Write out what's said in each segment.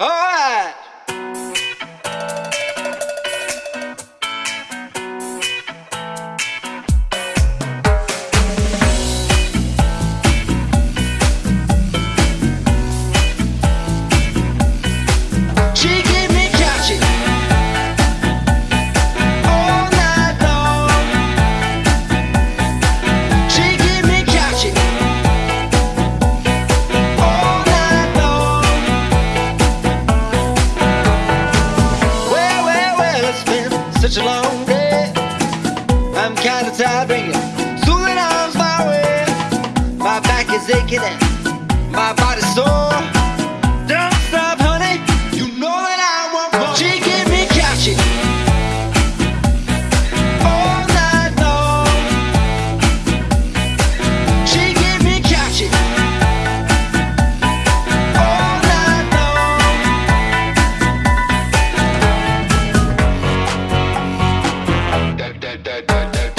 Alright! Such a long day. I'm kinda tired bringing soothing arms my way. My back is aching and my body's sore.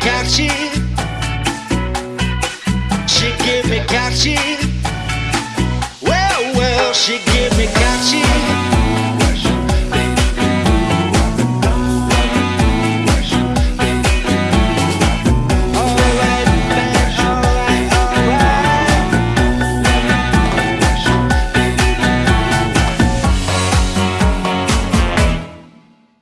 catchy. She give me catchy.